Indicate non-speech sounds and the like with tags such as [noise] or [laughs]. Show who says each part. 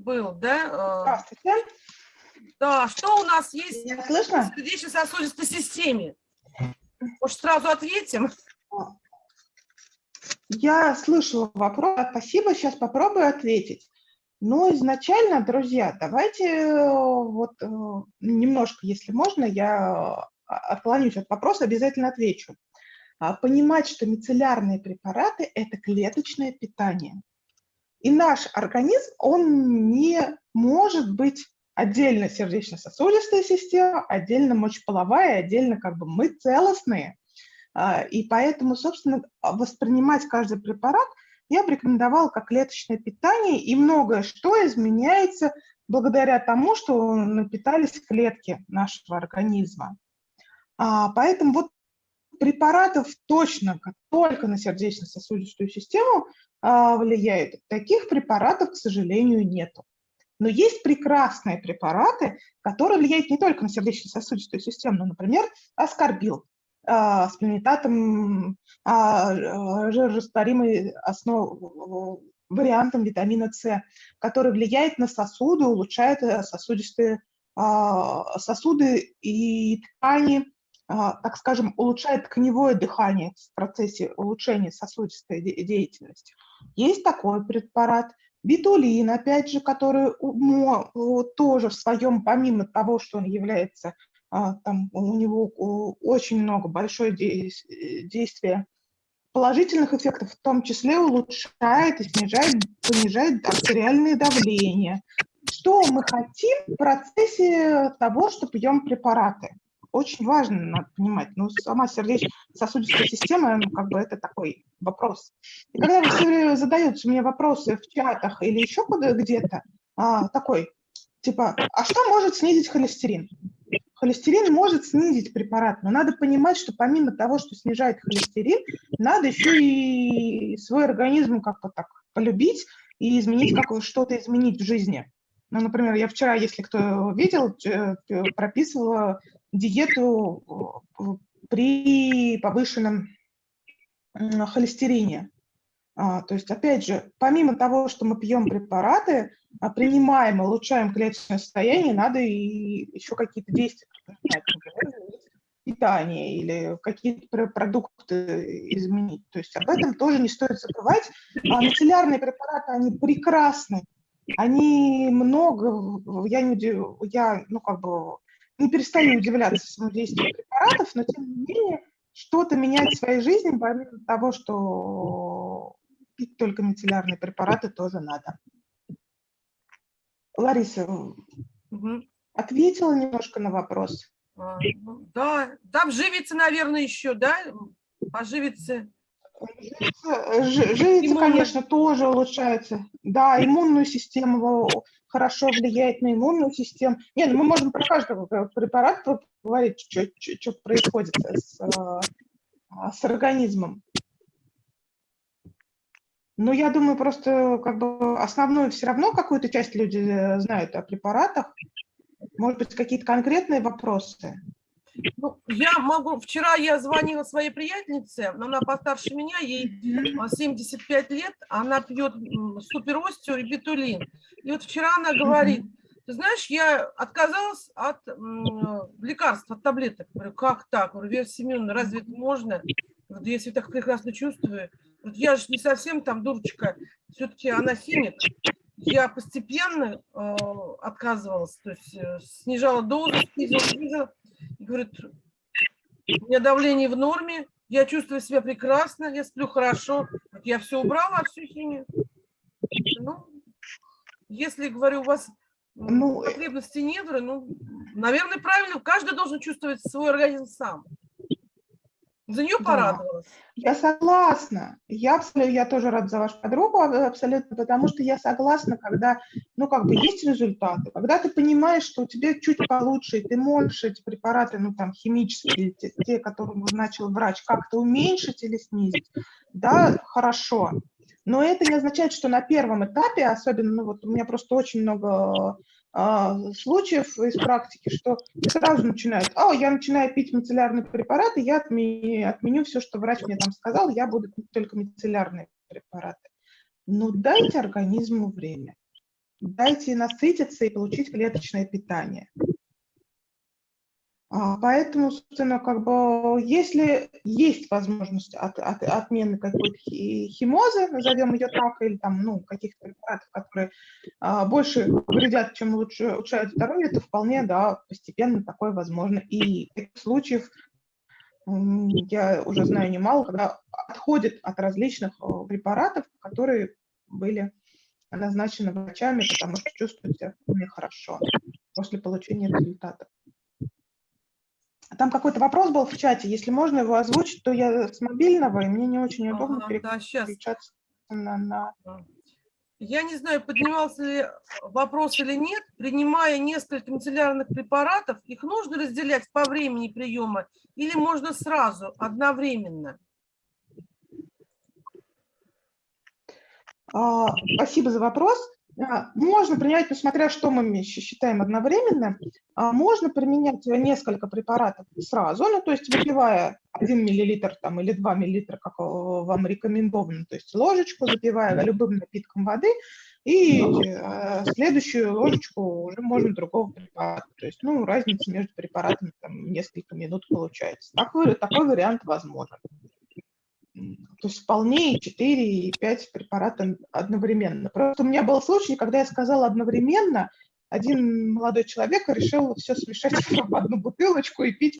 Speaker 1: был, да? э,
Speaker 2: Здравствуйте.
Speaker 1: Да, что у нас есть
Speaker 2: Меня
Speaker 1: в сердечно-сосудистой системе? Может, сразу ответим?
Speaker 2: Я слышала вопрос, спасибо, сейчас попробую ответить. Но изначально, друзья, давайте э, вот э, немножко, если можно, я отклонюсь от вопроса, обязательно отвечу. А, Понимать, что мицеллярные препараты – это клеточное питание. И наш организм, он не может быть отдельно сердечно-сосудистая система, отдельно мочеполовая, отдельно как бы мы целостные. А, И поэтому, собственно, воспринимать каждый препарат я бы рекомендовала как клеточное питание, и многое что изменяется благодаря тому, что напитались клетки нашего организма. А, Поэтому вот препаратов точно как только на сердечно-сосудистую систему а, влияют. Таких препаратов, к сожалению, нету. Но есть прекрасные препараты, которые влияют не только на сердечно-сосудистую систему, но, например, аскорбил а, с планетатом а, жирорастворимой основ, вариантом витамина С, который влияет на сосуды, улучшает э, сосудистые а, сосуды и ткани, так скажем, улучшает тканевое дыхание в процессе улучшения сосудистой де- деятельности. Есть такой препарат. Битулин, опять же, который тоже в своем, помимо того, что он является, а, там у него очень много, большое э, действие положительных эффектов, в том числе улучшает и снижает, понижает артериальное давление. Что мы хотим в процессе того, что пьем препараты? Очень важно, надо понимать. Ну, сама сердечно-сосудистая система, ну, как бы это такой вопрос. И когда все время задаете мне вопросы в чатах или еще где-то, а, такой, типа, а что может снизить холестерин? Холестерин может снизить препарат, но надо понимать, что помимо того, что снижает холестерин, надо еще и свой организм как-то так полюбить и изменить, как что-то изменить в жизни. Ну, например, я вчера, если кто видел, э, прописывала диету э, при повышенном холестерине. А, то есть, опять же, помимо того, что мы пьем препараты, а, принимаем, улучшаем клеточное состояние, надо и еще какие-то действия питание или какие-то пр- продукты изменить. То есть об этом тоже не стоит забывать. А мицеллярные препараты, они прекрасны, они много, я, не, я ну, как бы не перестаю удивляться самому действию препаратов, но тем не менее что-то менять в своей жизни, помимо того, что пить только мицеллярные препараты тоже надо. Лариса, ответила немножко на вопрос?
Speaker 1: А, ну, Да, там живица, наверное, еще, да? Поживица.
Speaker 2: Ж- Живица,
Speaker 1: Иммунная.
Speaker 2: конечно, тоже улучшается. Да, иммунную систему хорошо влияет на иммунную систему. Не, ну мы можем про каждый препарат поговорить, что происходит с, а, с организмом. Но я думаю, просто как бы основную все равно какую-то часть люди э, знают о препаратах. Может быть, какие-то конкретные вопросы?
Speaker 1: Ну, я могу... Вчера я звонила своей приятельнице, но она постарше меня, ей а, 75 лет, она пьет м, суперостео и битулин. И вот вчера она говорит, ты знаешь, я отказалась от лекарств, от таблеток. Говорю, как так? Говорю, Вера Семеновна, разве это можно? Говорю, «Да я себя так прекрасно чувствую. Говорю, я же не совсем там дурочка, все-таки она химик. Я постепенно э, отказывалась, то есть э, снижала дозу, снизила, снизила. Говорит, у меня давление в норме, я чувствую себя прекрасно, я сплю хорошо. Я все убрала, всю химию. Ну, если, говорю, у вас
Speaker 2: Ну, э,
Speaker 1: потребности говорю, ну, наверное, правильно, каждый должен чувствовать свой организм сам. За нее
Speaker 2: Да.
Speaker 1: порадовалась.
Speaker 2: Я согласна. Я, абсолютно, я тоже рада за вашу подругу а, абсолютно, потому что я согласна, когда, ну, как бы есть результаты, когда ты понимаешь, что у тебя чуть получше, и ты можешь эти препараты, ну, там, химические, те, те которые назначил врач, как-то уменьшить или снизить, да, хорошо. Но это не означает, что на первом этапе, особенно, ну, вот у меня просто очень много а, случаев из практики, что сразу начинают, о, я начинаю пить мицеллярные препараты, я отме- отменю все, что врач мне там сказал, я буду пить только мицеллярные препараты. Ну, дайте организму время. дайте насытиться и получить клеточное питание. А, Поэтому, собственно, как бы, если есть возможность от, от- отмены какой-то хи- химозы, назовем ее так, или там, ну, каких-то препаратов, которые а, больше вредят, чем лучше улучшают здоровье, то вполне, да, постепенно такое возможно. И таких случаев я уже знаю немало, когда отходят от различных э, препаратов, которые были назначены врачами, потому что чувствуют себя хорошо после получения результатов. Там какой-то вопрос был в чате, если можно его озвучить, то я с мобильного, и мне не очень удобно
Speaker 1: да, сейчас.
Speaker 2: переключаться на, на-
Speaker 1: Я не знаю, поднимался ли вопрос или нет. Принимая несколько мицеллярных препаратов, их нужно разделять по времени приема или можно сразу, одновременно?
Speaker 2: А, Спасибо за вопрос. А, Можно принять, ну, смотря что мы считаем одновременно, а, можно применять несколько препаратов сразу, ну, то есть выпивая 1 миллилитр там, или 2 миллилитра, как э, вам рекомендовано, то есть ложечку, запивая любым напитком воды, и э, следующую ложечку уже можно другого препарата. То есть, ну, разница между препаратами там несколько минут получается. Такой, такой вариант возможен. То есть вполне и 4, и 5 препаратов одновременно. Просто у меня был случай, когда я сказала одновременно, один молодой человек решил все смешать [laughs] в одну бутылочку и пить